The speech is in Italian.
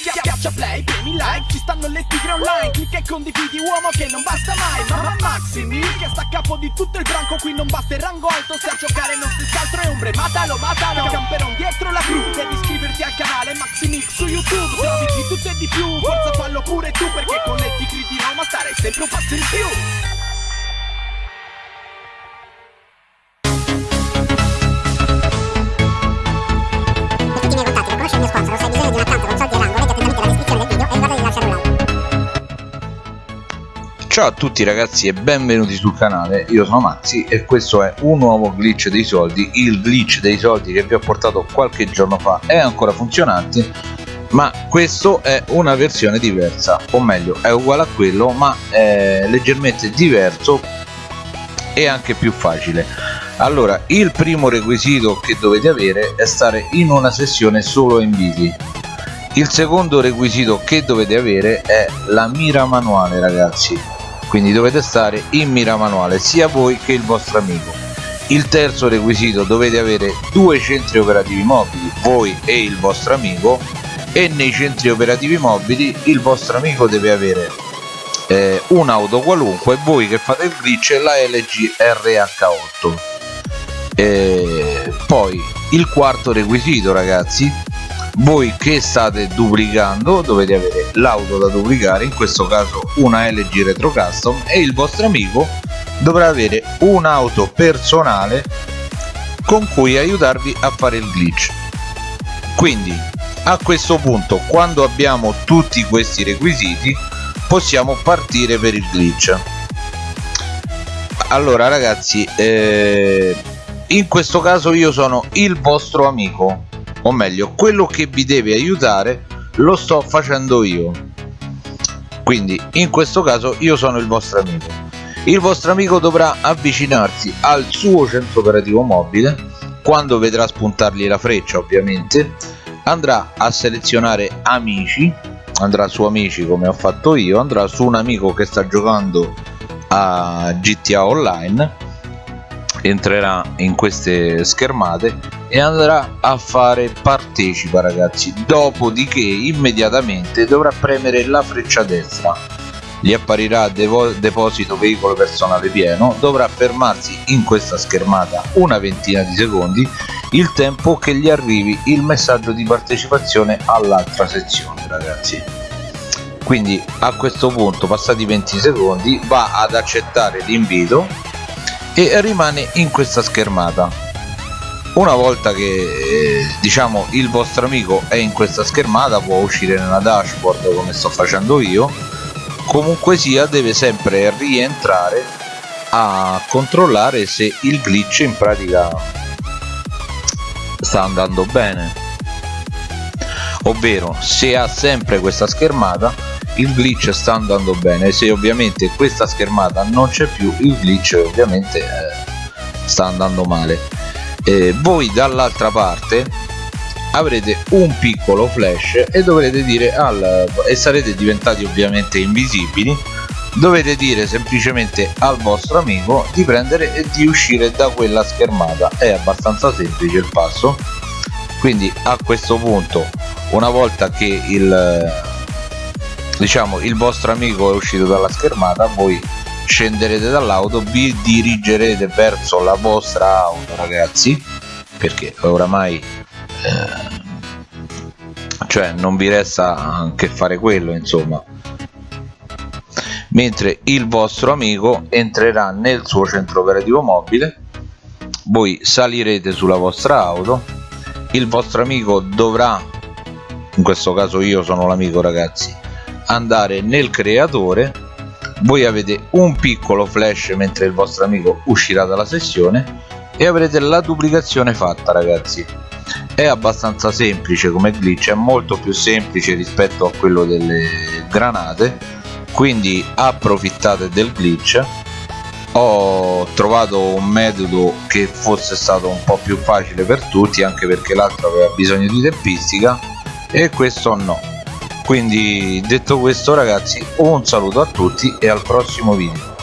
Schiaccia play, premi like, ci stanno le tigre online Clicca e condividi uomo che non basta mai. Mamma Maximi, che sta a capo di tutto il branco Qui non basta il rango alto, se a giocare non si scaltro è ombre. Matalo, matalo, camperon dietro la crew Devi iscriverti al canale Maximix su YouTube. Trovi di tutto e di più, forza fallo pure tu Perché con le tigre di Roma starai sempre un passo in più Ciao a tutti ragazzi e benvenuti sul canale, io sono Maxi e questo è un nuovo glitch dei soldi, il glitch dei soldi che vi ho portato qualche giorno fa. È ancora funzionante ma questo è una versione diversa, o meglio è uguale a quello ma è leggermente diverso e anche più facile. Allora il primo requisito che dovete avere è stare in una sessione solo inviti il secondo requisito che dovete avere è la mira manuale ragazzi quindi dovete stare in mira manuale sia voi che il vostro amico. Il terzo requisito dovete avere due centri operativi mobili voi e il vostro amico e nei centri operativi mobili il vostro amico deve avere eh, un'auto qualunque voi che fate il glitch la LG RH8 eh, poi il quarto requisito ragazzi voi che state duplicando dovete avere l'auto da duplicare in questo caso una LG Retro Custom e il vostro amico dovrà avere un'auto personale con cui aiutarvi a fare il glitch. Quindi a questo punto quando abbiamo tutti questi requisiti possiamo partire per il glitch. Allora ragazzi eh, in questo caso io sono il vostro amico o meglio quello che vi deve aiutare lo sto facendo io. Quindi in questo caso io sono il vostro amico. Il vostro amico dovrà avvicinarsi al suo centro operativo mobile. Quando vedrà spuntargli la freccia ovviamente andrà a selezionare amici. Andrà su amici come ho fatto io. Andrà su un amico che sta giocando a GTA Online entrerà in queste schermate e andrà a fare partecipa ragazzi. Dopodiché immediatamente dovrà premere la freccia destra. Gli apparirà deposito veicolo personale pieno. Dovrà fermarsi in questa schermata una ventina di secondi il tempo che gli arrivi il messaggio di partecipazione all'altra sezione ragazzi. Quindi a questo punto passati 20 secondi va ad accettare l'invito e rimane in questa schermata. Una volta che eh, diciamo il vostro amico è in questa schermata può uscire nella dashboard come sto facendo io. Comunque sia deve sempre rientrare a controllare se il glitch in pratica sta andando bene. Ovvero se ha sempre questa schermata il glitch sta andando bene se ovviamente questa schermata non c'è più il glitch ovviamente eh, sta andando male. Eh, voi dall'altra parte avrete un piccolo flash e dovrete dire al e sarete diventati ovviamente invisibili. Dovete dire semplicemente al vostro amico di prendere e di uscire da quella schermata. È abbastanza semplice il passo. Quindi a questo punto una volta che il diciamo il vostro amico è uscito dalla schermata voi scenderete dall'auto vi dirigerete verso la vostra auto ragazzi perché oramai eh, cioè non vi resta che fare quello insomma. Mentre il vostro amico entrerà nel suo centro operativo mobile voi salirete sulla vostra auto il vostro amico dovrà in questo caso io sono l'amico ragazzi andare nel creatore. Voi avete un piccolo flash mentre il vostro amico uscirà dalla sessione e avrete la duplicazione fatta ragazzi. È abbastanza semplice come glitch è molto più semplice rispetto a quello delle granate. Quindi approfittate del glitch. Ho trovato un metodo che fosse stato un po' più facile per tutti anche perché l'altro aveva bisogno di tempistica e questo no quindi detto questo ragazzi un saluto a tutti e al prossimo video